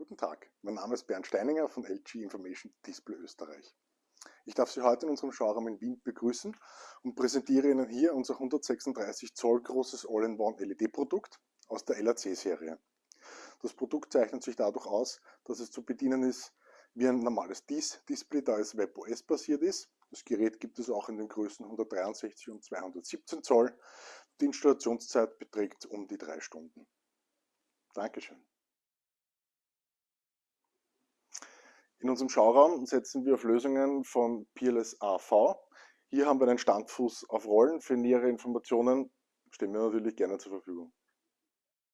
Guten Tag, mein Name ist Bernd Steininger von LG Information Display Österreich. Ich darf Sie heute in unserem Showroom in Wien begrüßen und präsentiere Ihnen hier unser 136 Zoll großes All-in-One LED-Produkt aus der LAC-Serie. Das Produkt zeichnet sich dadurch aus, dass es zu bedienen ist wie ein normales DIS-Display, da es WebOS basiert ist. Das Gerät gibt es auch in den Größen 163 und 217 Zoll. Die Installationszeit beträgt um die drei Stunden. Dankeschön. In unserem Schauraum setzen wir auf Lösungen von Peerless AV. Hier haben wir einen Standfuß auf Rollen. Für nähere Informationen stehen wir natürlich gerne zur Verfügung.